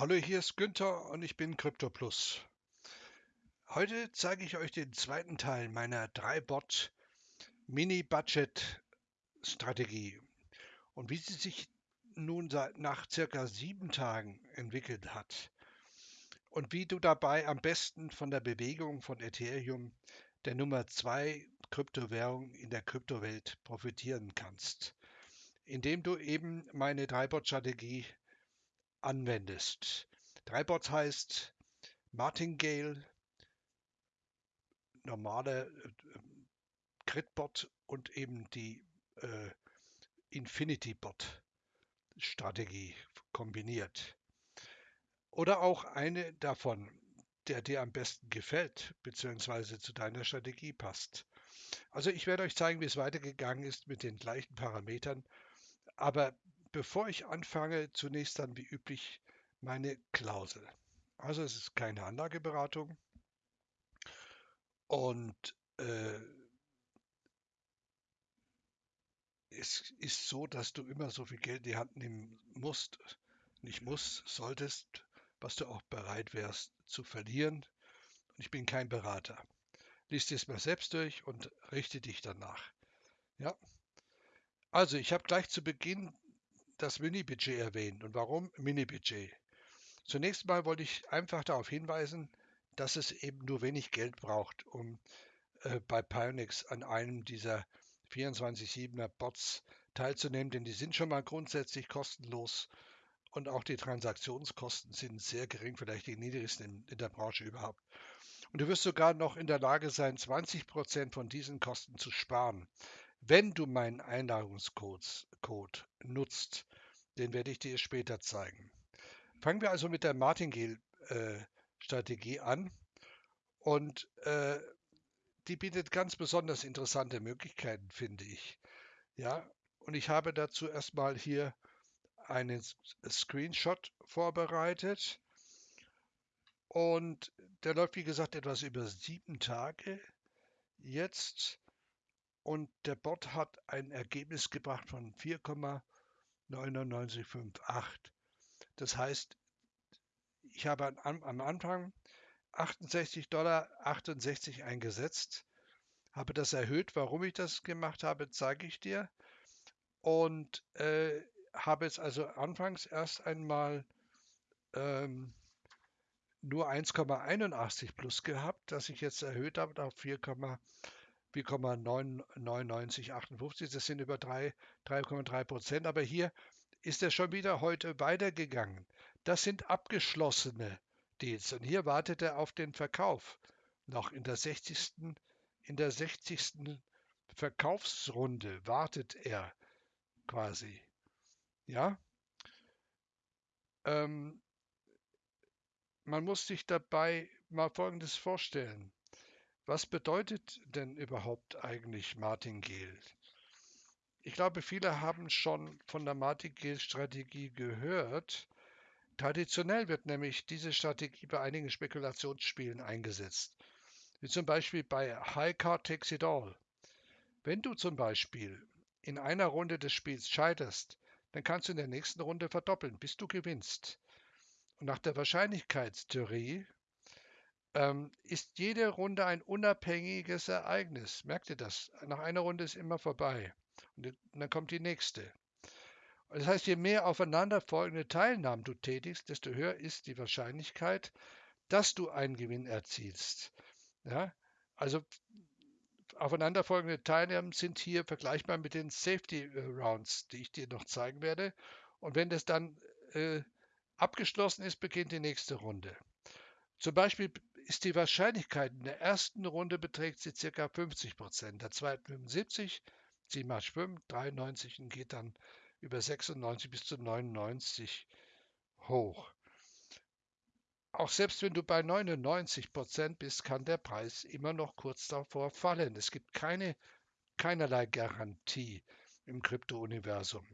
Hallo, hier ist Günther und ich bin CryptoPlus. Heute zeige ich euch den zweiten Teil meiner 3-Bot Mini-Budget-Strategie und wie sie sich nun seit, nach circa sieben Tagen entwickelt hat und wie du dabei am besten von der Bewegung von Ethereum, der Nummer 2 Kryptowährung in der Kryptowelt, profitieren kannst, indem du eben meine 3-Bot-Strategie anwendest. Drei Bots heißt Martingale, normale äh, Gridbot und eben die äh, Infinity Bot Strategie kombiniert. Oder auch eine davon, der dir am besten gefällt, beziehungsweise zu deiner Strategie passt. Also ich werde euch zeigen, wie es weitergegangen ist mit den gleichen Parametern, aber Bevor ich anfange, zunächst dann wie üblich meine Klausel. Also es ist keine Anlageberatung und äh, es ist so, dass du immer so viel Geld in die Hand nehmen musst, nicht musst, solltest, was du auch bereit wärst zu verlieren. Und ich bin kein Berater. Lies dir es mal selbst durch und richte dich danach. Ja. Also ich habe gleich zu Beginn das Mini-Budget erwähnt. Und warum Mini-Budget? Zunächst mal wollte ich einfach darauf hinweisen, dass es eben nur wenig Geld braucht, um äh, bei Pionex an einem dieser 24-7er Bots teilzunehmen, denn die sind schon mal grundsätzlich kostenlos und auch die Transaktionskosten sind sehr gering, vielleicht die niedrigsten in, in der Branche überhaupt. Und du wirst sogar noch in der Lage sein, 20 Prozent von diesen Kosten zu sparen, wenn du meinen Einladungscode nutzt. Den werde ich dir später zeigen. Fangen wir also mit der Martingale-Strategie äh, an. Und äh, die bietet ganz besonders interessante Möglichkeiten, finde ich. Ja, und ich habe dazu erstmal hier einen Screenshot vorbereitet. Und der läuft, wie gesagt, etwas über sieben Tage jetzt. Und der Bot hat ein Ergebnis gebracht von 4,9 9958. Das heißt, ich habe am Anfang 68 Dollar 68 eingesetzt, habe das erhöht. Warum ich das gemacht habe, zeige ich dir. Und äh, habe es also anfangs erst einmal ähm, nur 1,81 plus gehabt, das ich jetzt erhöht habe auf 4,9. 4,9958. Das sind über 3,3 Prozent. Aber hier ist er schon wieder heute weitergegangen. Das sind abgeschlossene Deals. Und hier wartet er auf den Verkauf. Noch in der 60. In der 60. Verkaufsrunde wartet er quasi. Ja. Ähm, man muss sich dabei mal Folgendes vorstellen. Was bedeutet denn überhaupt eigentlich Martingale? Ich glaube, viele haben schon von der Martingale-Strategie gehört. Traditionell wird nämlich diese Strategie bei einigen Spekulationsspielen eingesetzt, wie zum Beispiel bei High Card Takes It All. Wenn du zum Beispiel in einer Runde des Spiels scheiterst, dann kannst du in der nächsten Runde verdoppeln, bis du gewinnst. Und nach der Wahrscheinlichkeitstheorie ähm, ist jede Runde ein unabhängiges Ereignis. Merkt ihr das? Nach einer Runde ist immer vorbei. Und dann kommt die nächste. Das heißt, je mehr aufeinanderfolgende Teilnahmen du tätigst, desto höher ist die Wahrscheinlichkeit, dass du einen Gewinn erzielst. Ja? Also aufeinanderfolgende Teilnahmen sind hier vergleichbar mit den Safety äh, Rounds, die ich dir noch zeigen werde. Und wenn das dann äh, abgeschlossen ist, beginnt die nächste Runde. Zum Beispiel ist die Wahrscheinlichkeit in der ersten Runde beträgt sie ca. 50 Prozent, der zweiten 75, 7 mal 5, 93 und geht dann über 96 bis zu 99 hoch. Auch selbst wenn du bei 99 Prozent bist, kann der Preis immer noch kurz davor fallen. Es gibt keine, keinerlei Garantie im Krypto-Universum.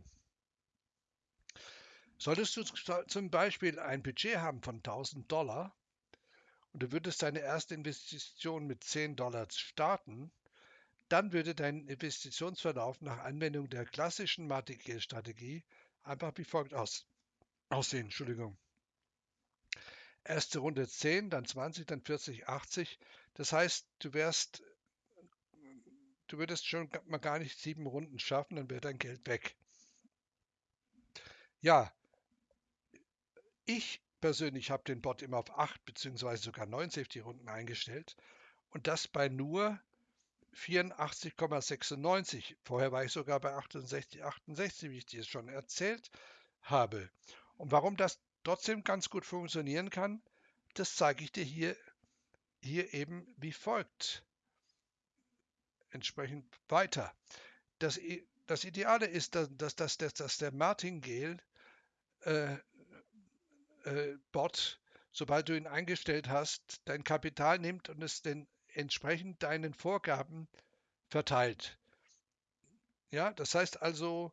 Solltest du zum Beispiel ein Budget haben von 1000 Dollar, und du würdest deine erste Investition mit 10 Dollar starten, dann würde dein Investitionsverlauf nach Anwendung der klassischen Martingale-Strategie einfach wie folgt aus, aussehen. Entschuldigung. erste Runde 10, dann 20, dann 40, 80. Das heißt, du wärst, du würdest schon mal gar nicht sieben Runden schaffen, dann wäre dein Geld weg. Ja, ich persönlich habe den Bot immer auf 8 bzw. sogar 9 Safety-Runden eingestellt und das bei nur 84,96. Vorher war ich sogar bei 68, 68, wie ich dir schon erzählt habe. Und warum das trotzdem ganz gut funktionieren kann, das zeige ich dir hier, hier eben wie folgt. Entsprechend weiter. Das, das Ideale ist, dass, dass, dass, dass der Martingale äh, äh, Bot, sobald du ihn eingestellt hast, dein Kapital nimmt und es den entsprechend deinen Vorgaben verteilt. Ja, das heißt also,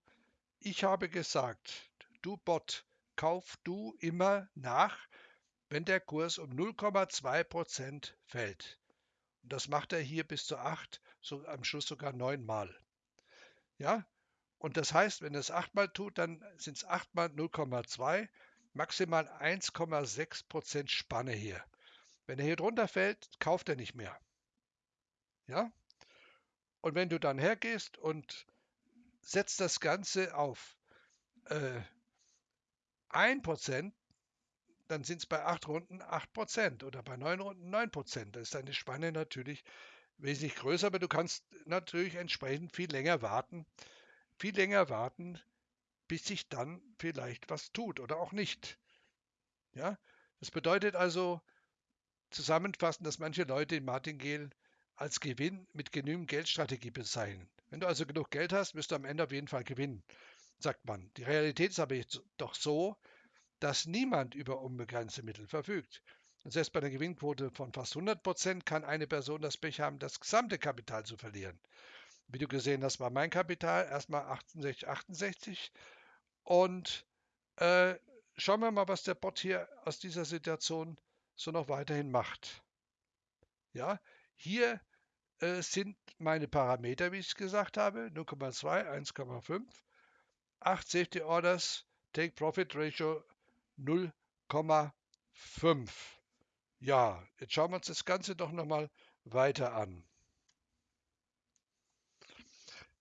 ich habe gesagt, du Bot, kauf du immer nach, wenn der Kurs um 0,2% fällt. Und das macht er hier bis zu 8, so am Schluss sogar 9 Mal. Ja, und das heißt, wenn er es 8 Mal tut, dann sind es 8 mal 0,2, maximal 1,6% Spanne hier. Wenn er hier drunter fällt, kauft er nicht mehr. Ja? Und wenn du dann hergehst und setzt das Ganze auf äh, 1%, dann sind es bei 8 Runden 8% oder bei 9 Runden 9%. Da ist deine Spanne natürlich wesentlich größer, aber du kannst natürlich entsprechend viel länger warten, viel länger warten, bis sich dann vielleicht was tut oder auch nicht. Ja, das bedeutet also zusammenfassend, dass manche Leute in Martingale als Gewinn mit genügend Geldstrategie bezeichnen. Wenn du also genug Geld hast, wirst du am Ende auf jeden Fall gewinnen, sagt man. Die Realität ist aber doch so, dass niemand über unbegrenzte Mittel verfügt. Und selbst bei einer Gewinnquote von fast 100 Prozent kann eine Person das Pech haben, das gesamte Kapital zu verlieren. Wie du gesehen hast, war mein Kapital erstmal 68, 68. Und äh, schauen wir mal, was der Bot hier aus dieser Situation so noch weiterhin macht. Ja, hier äh, sind meine Parameter, wie ich es gesagt habe, 0,2, 1,5, 8 Safety Orders, Take Profit Ratio 0,5. Ja, jetzt schauen wir uns das Ganze doch nochmal weiter an.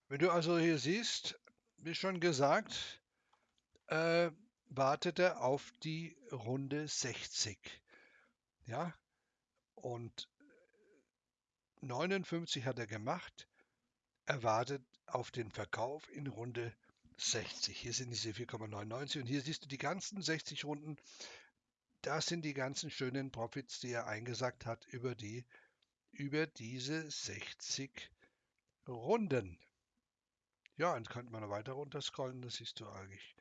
Wenn du also hier siehst, wie schon gesagt, äh, wartet er auf die Runde 60. Ja, und 59 hat er gemacht. Er wartet auf den Verkauf in Runde 60. Hier sind diese 4,99 und hier siehst du die ganzen 60 Runden. Das sind die ganzen schönen Profits, die er eingesagt hat über die über diese 60 Runden. Ja, und könnte man noch weiter runter scrollen, das siehst du eigentlich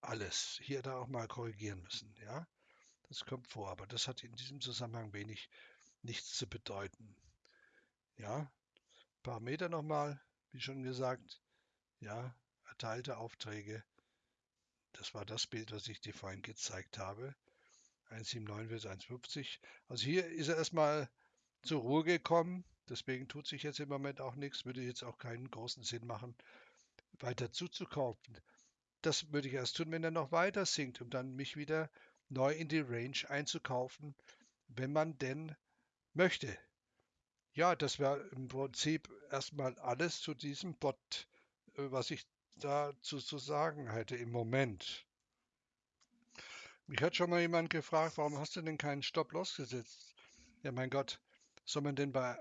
alles. Hier da auch mal korrigieren müssen, ja. Das kommt vor, aber das hat in diesem Zusammenhang wenig nichts zu bedeuten. Ja, ein paar Meter nochmal, wie schon gesagt. Ja, erteilte Aufträge. Das war das Bild, was ich dir vorhin gezeigt habe. 1,79 bis 1,50. Also hier ist er erstmal zur Ruhe gekommen. Deswegen tut sich jetzt im Moment auch nichts. Würde jetzt auch keinen großen Sinn machen, weiter zuzukaufen. Das würde ich erst tun, wenn er noch weiter sinkt, um dann mich wieder neu in die Range einzukaufen, wenn man denn möchte. Ja, das wäre im Prinzip erstmal alles zu diesem Bot, äh, was ich dazu zu sagen hätte im Moment. Mich hat schon mal jemand gefragt, warum hast du denn keinen Stop-Loss gesetzt? Ja, mein Gott, soll man denn bei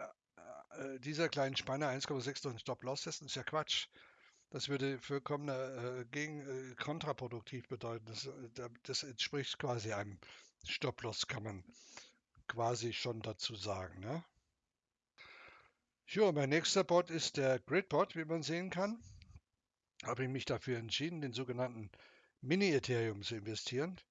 äh, dieser kleinen Spanne 1,6 durch einen Stop-Loss setzen? Ist ja Quatsch. Das würde vollkommen äh, gegen äh, kontraproduktiv bedeuten. Das, äh, das, entspricht quasi einem Stop-Loss, kann man quasi schon dazu sagen. Ne? Jo, mein nächster Bot ist der Gridbot, wie man sehen kann. Habe ich mich dafür entschieden, den sogenannten Mini-Ethereum zu investieren.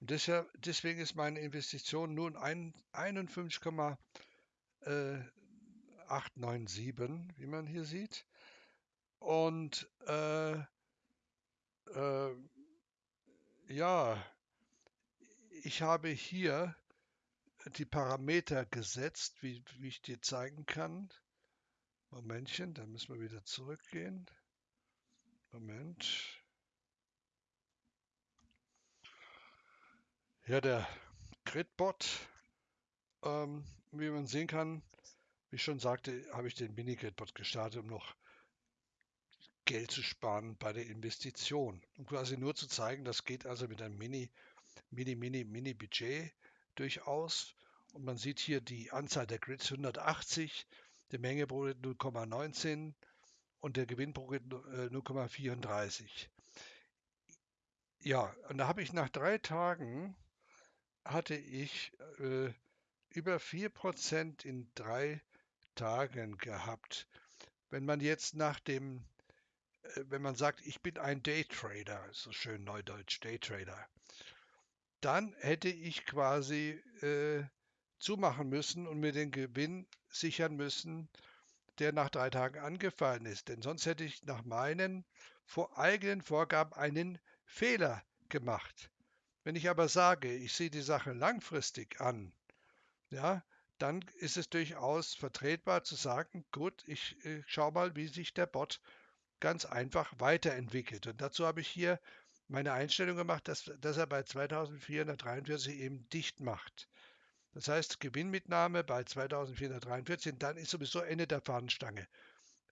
Und deshalb, deswegen ist meine Investition nun 51,897, wie man hier sieht. Und äh, äh, ja, ich habe hier die Parameter gesetzt, wie, wie ich dir zeigen kann. Momentchen, da müssen wir wieder zurückgehen. Moment. Ja, der Gridbot. Ähm, wie man sehen kann, wie ich schon sagte, habe ich den Mini-Gridbot gestartet, um noch Geld zu sparen bei der Investition. Um quasi nur zu zeigen, das geht also mit einem Mini, Mini, Mini, Mini-Budget durchaus. Und man sieht hier die Anzahl der Grids 180, die Menge pro Grid 0,19 und der Gewinn pro Grid 0,34. Äh, ja, und da habe ich nach drei Tagen hatte ich äh, über 4% in drei Tagen gehabt. Wenn man jetzt nach dem, wenn man sagt, ich bin ein Daytrader, so schön neudeutsch, Daytrader, dann hätte ich quasi äh, zumachen müssen und mir den Gewinn sichern müssen, der nach drei Tagen angefallen ist. Denn sonst hätte ich nach meinen vor eigenen Vorgaben einen Fehler gemacht. Wenn ich aber sage, ich sehe die Sache langfristig an, ja, dann ist es durchaus vertretbar zu sagen, gut, ich äh, schaue mal, wie sich der Bot ganz einfach weiterentwickelt. Und dazu habe ich hier meine Einstellung gemacht, dass, dass er bei 2443 eben dicht macht. Das heißt, Gewinnmitnahme bei 2443, dann ist sowieso Ende der Fahnenstange.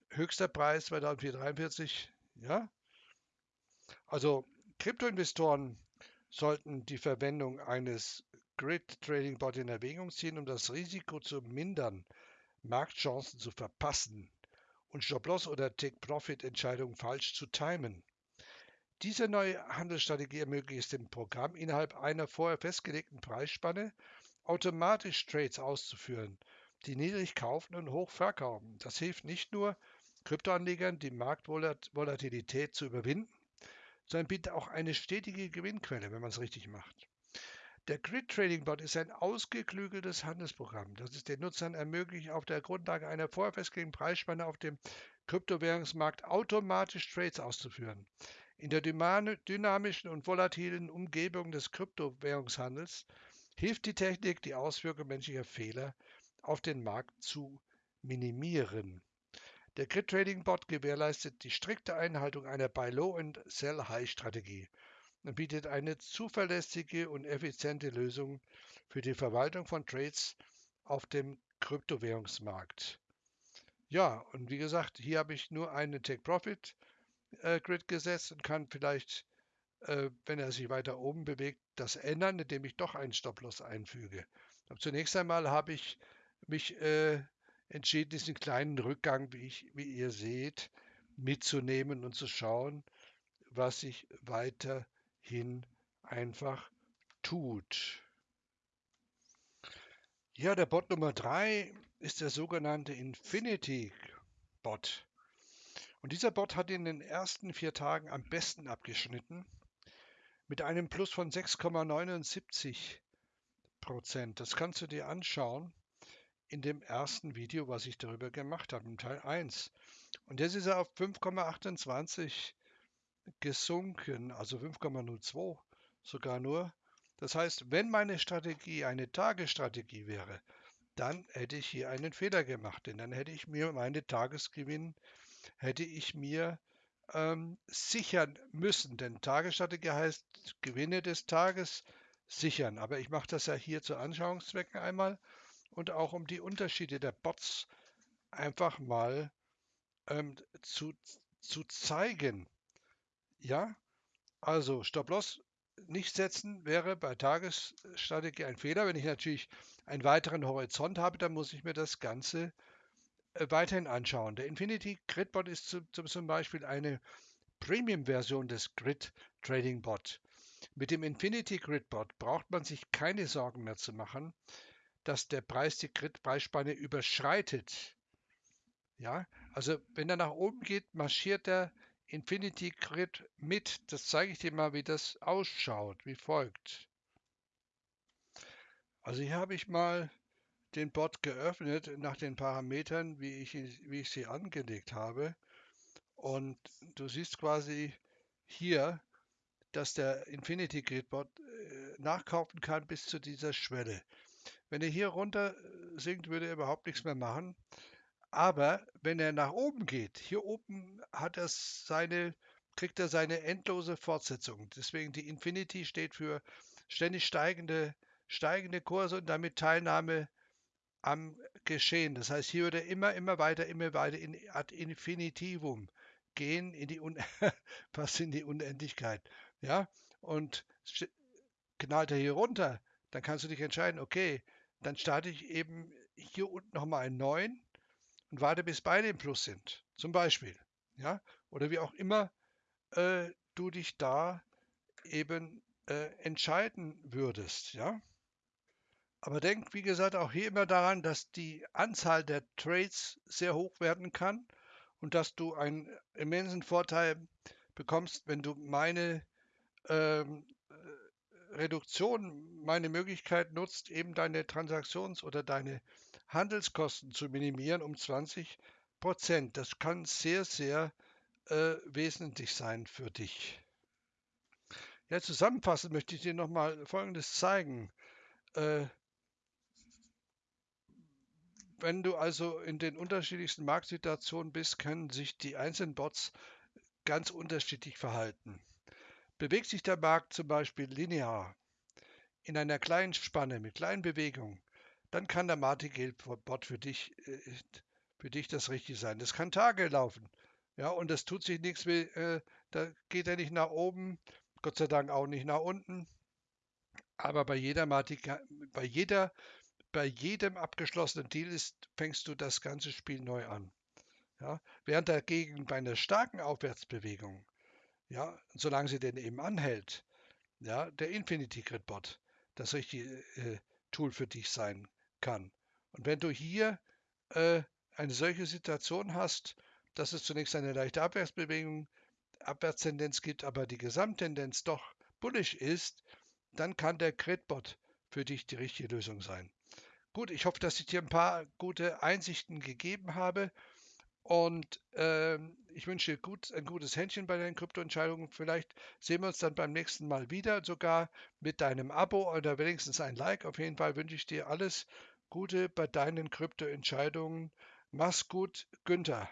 Höchster Preis 2443, ja. Also Kryptoinvestoren sollten die Verwendung eines Grid Trading Bot in Erwägung ziehen, um das Risiko zu mindern, Marktchancen zu verpassen und Stop-Loss oder Take-Profit-Entscheidungen falsch zu timen. Diese neue Handelsstrategie ermöglicht es dem Programm, innerhalb einer vorher festgelegten Preisspanne automatisch Trades auszuführen, die niedrig kaufen und hoch verkaufen. Das hilft nicht nur Kryptoanlegern, die Marktvolatilität zu überwinden, sondern bietet auch eine stetige Gewinnquelle, wenn man es richtig macht. Der Grid Trading Bot ist ein ausgeklügeltes Handelsprogramm, das es den Nutzern ermöglicht, auf der Grundlage einer vorher festgelegten Preisspanne auf dem Kryptowährungsmarkt automatisch Trades auszuführen. In der dynamischen und volatilen Umgebung des Kryptowährungshandels hilft die Technik, die Auswirkungen menschlicher Fehler auf den Markt zu minimieren. Der Grid Trading Bot gewährleistet die strikte Einhaltung einer Buy Low und Sell High Strategie und bietet eine zuverlässige und effiziente Lösung für die Verwaltung von Trades auf dem Kryptowährungsmarkt. Ja, und wie gesagt, hier habe ich nur einen Take Profit äh, Grid gesetzt und kann vielleicht äh, wenn er sich weiter oben bewegt, das ändern, indem ich doch einen Stop-Loss einfüge. Aber zunächst einmal habe ich mich äh, entschieden, diesen kleinen Rückgang, wie, ich, wie ihr seht, mitzunehmen und zu schauen, was sich weiterhin einfach tut. Ja, der Bot Nummer 3 ist der sogenannte Infinity Bot. Und dieser Bot hat in den ersten vier Tagen am besten abgeschnitten mit einem Plus von 6,79 Prozent. Das kannst du dir anschauen in dem ersten Video, was ich darüber gemacht habe, im Teil 1. Und jetzt ist er auf 5,28 gesunken, also 5,02 sogar nur. Das heißt, wenn meine Strategie eine Tagesstrategie wäre, dann hätte ich hier einen Fehler gemacht, denn dann hätte ich mir meine Tagesgewinn, hätte ich mir ähm, sichern müssen. Denn Tagesstrategie heißt Gewinne des Tages sichern. Aber ich mache das ja hier zu Anschauungszwecken einmal und auch um die Unterschiede der Bots einfach mal ähm, zu, zu zeigen. Ja, also Stop-Loss nicht setzen wäre bei Tagesstrategie ein Fehler. Wenn ich natürlich einen weiteren Horizont habe, dann muss ich mir das Ganze äh, weiterhin anschauen. Der Infinity Grid Bot ist zu, zum Beispiel eine Premium-Version des Grid Trading Bot. Mit dem Infinity Grid Bot braucht man sich keine Sorgen mehr zu machen, dass der Preis die Grid-Preisspanne überschreitet. Ja, also wenn er nach oben geht, marschiert der Infinity Grid mit. Das zeige ich dir mal, wie das ausschaut, wie folgt. Also hier habe ich mal den Bot geöffnet nach den Parametern, wie ich, wie ich sie angelegt habe. Und du siehst quasi hier, dass der Infinity Grid Bot äh, nachkaufen kann bis zu dieser Schwelle. Wenn er hier runter sinkt, würde er überhaupt nichts mehr machen. Aber wenn er nach oben geht, hier oben hat er seine, kriegt er seine endlose Fortsetzung. Deswegen die Infinity steht für ständig steigende steigende Kurse und damit Teilnahme am Geschehen. Das heißt, hier würde immer, immer weiter, immer weiter in ad infinitivum gehen, in die Un fast in die Unendlichkeit. Ja, und knallt er hier runter, dann kannst du dich entscheiden, okay, dann starte ich eben hier unten nochmal einen neuen und warte, bis beide im Plus sind. Zum Beispiel. Ja, oder wie auch immer äh, du dich da eben äh, entscheiden würdest. Ja. Aber denk, wie gesagt, auch hier immer daran, dass die Anzahl der Trades sehr hoch werden kann und dass du einen immensen Vorteil bekommst, wenn du meine ähm, Reduktion, meine Möglichkeit nutzt, eben deine Transaktions- oder deine Handelskosten zu minimieren um 20 Prozent. Das kann sehr, sehr äh, wesentlich sein für dich. Ja, zusammenfassend möchte ich dir nochmal Folgendes zeigen. Äh, wenn du also in den unterschiedlichsten Marktsituationen bist, können sich die einzelnen Bots ganz unterschiedlich verhalten. Bewegt sich der Markt zum Beispiel linear in einer kleinen Spanne mit kleinen Bewegungen, dann kann der Martingale-Bot für dich, äh, für dich das Richtige sein. Das kann Tage laufen. Ja, und das tut sich nichts, äh, da geht er nicht nach oben, Gott sei Dank auch nicht nach unten. Aber bei jeder, bei jeder, bei jedem abgeschlossenen Deal ist, fängst du das ganze Spiel neu an. Ja, während dagegen bei einer starken Aufwärtsbewegung ja, solange sie denn eben anhält, ja, der Infinity Grid Bot das richtige äh, Tool für dich sein kann. Und wenn du hier äh, eine solche Situation hast, dass es zunächst eine leichte Abwärtsbewegung, Abwärtstendenz gibt, aber die Gesamttendenz doch bullish ist, dann kann der Gridbot für dich die richtige Lösung sein. Gut, ich hoffe, dass ich dir ein paar gute Einsichten gegeben habe. Und äh, ich wünsche dir gut, ein gutes Händchen bei deinen Kryptoentscheidungen. Vielleicht sehen wir uns dann beim nächsten Mal wieder, sogar mit deinem Abo oder wenigstens ein Like. Auf jeden Fall wünsche ich dir alles Gute bei deinen Kryptoentscheidungen. Mach's gut, Günther.